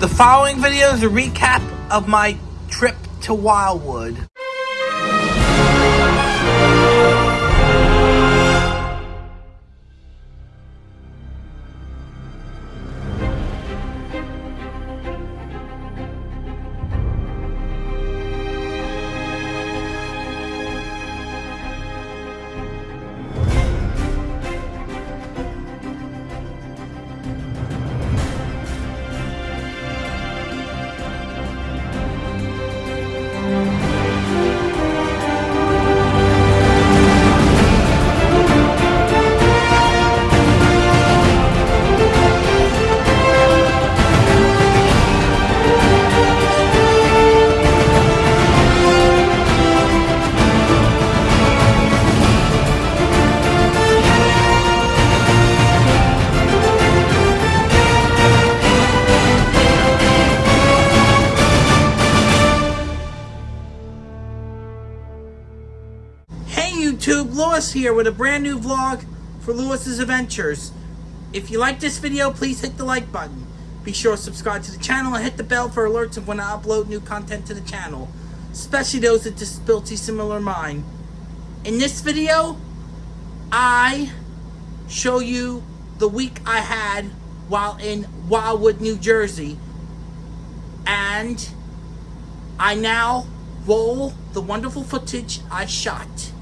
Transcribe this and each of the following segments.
The following video is a recap of my trip to Wildwood. Lewis here with a brand new vlog for Lewis's Adventures. If you like this video, please hit the like button. Be sure to subscribe to the channel and hit the bell for alerts of when I upload new content to the channel, especially those with disability similar mine. In this video, I show you the week I had while in Wildwood, New Jersey. And I now roll the wonderful footage I shot.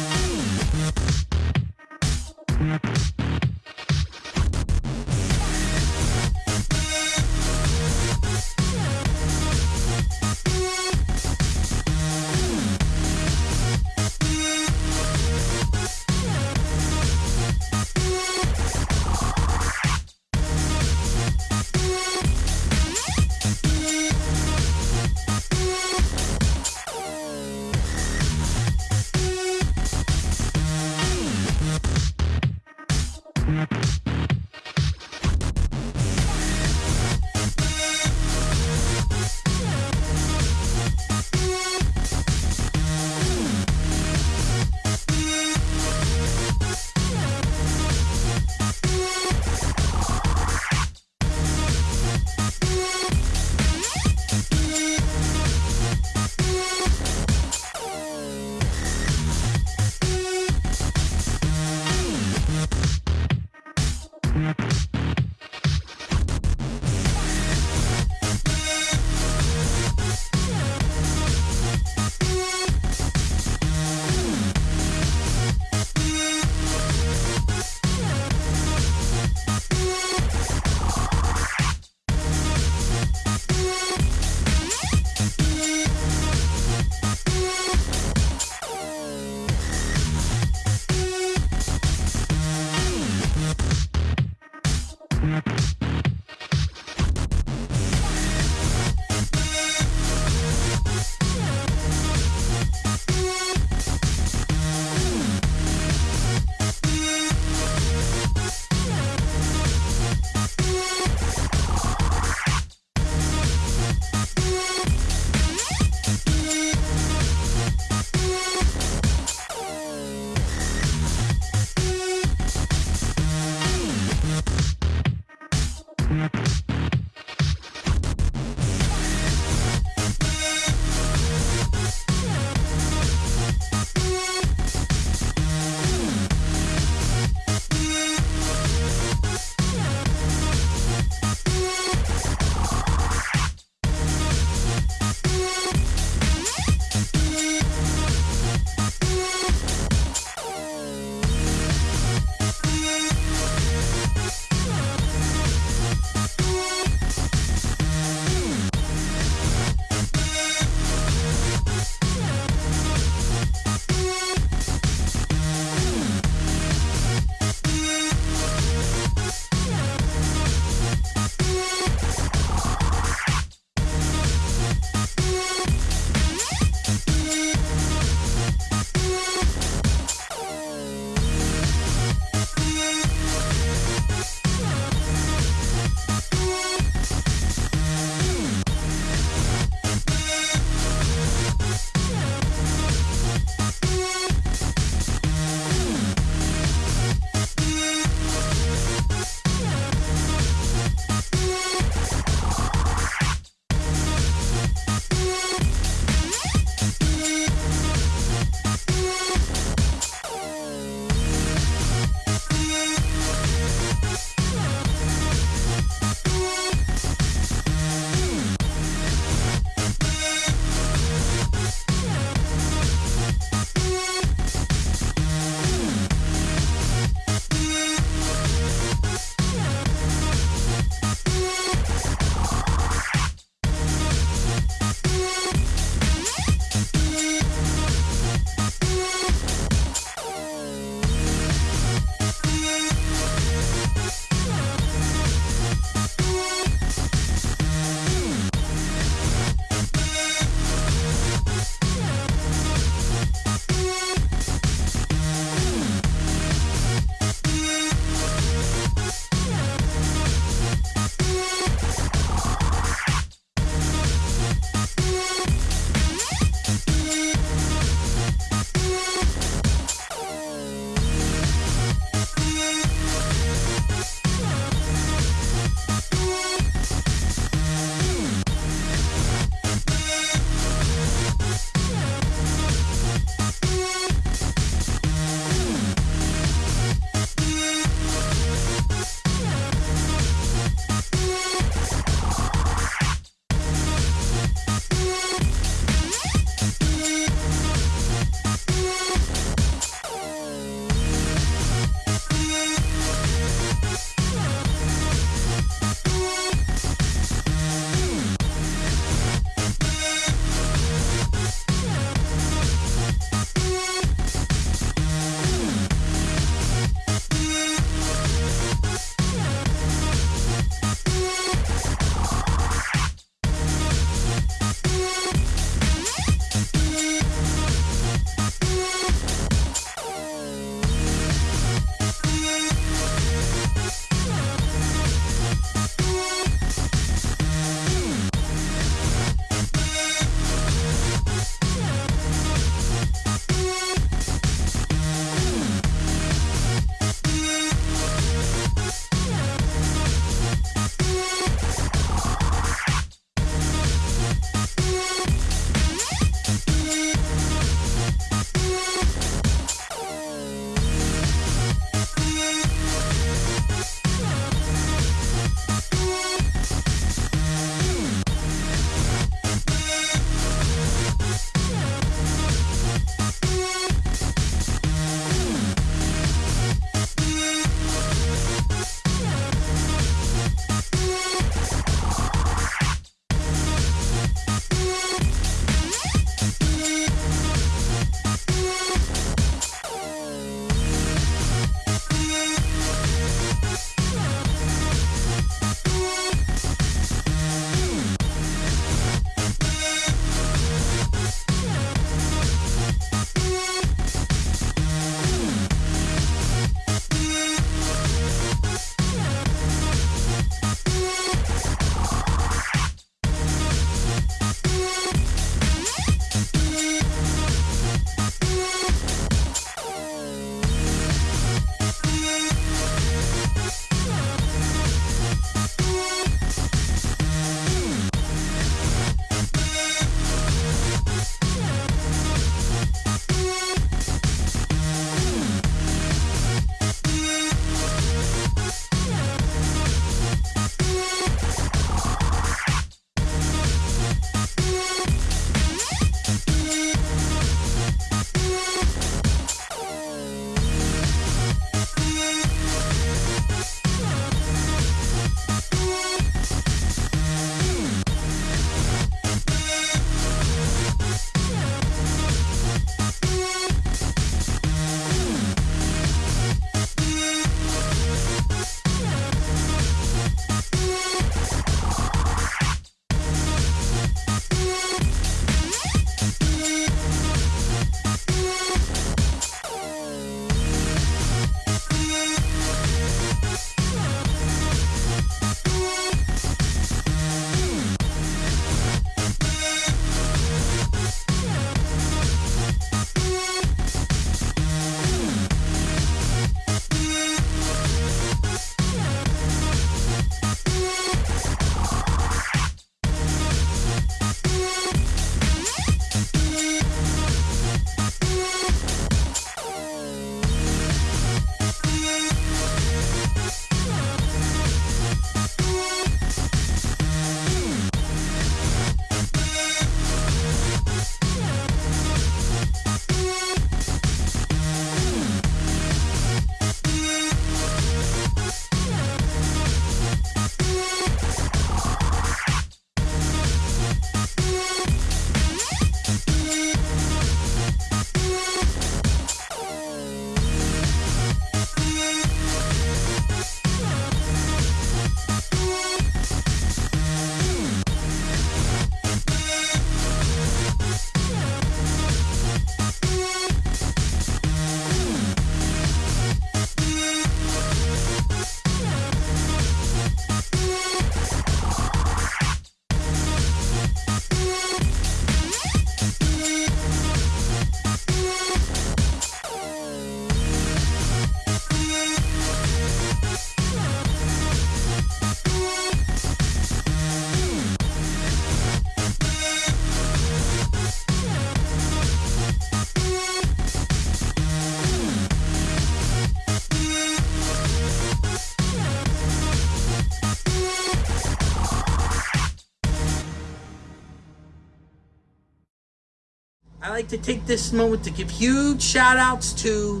Like to take this moment to give huge shout outs to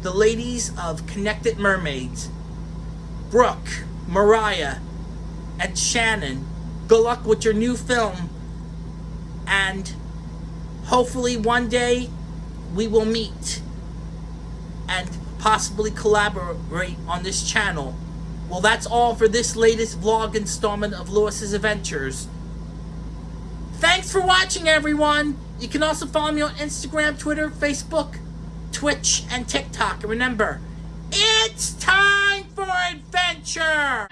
the ladies of Connected Mermaids Brooke, Mariah, and Shannon. Good luck with your new film. And hopefully one day we will meet and possibly collaborate on this channel. Well, that's all for this latest vlog installment of Lewis's Adventures. Thanks for watching, everyone! You can also follow me on Instagram, Twitter, Facebook, Twitch, and TikTok. And remember, it's time for adventure!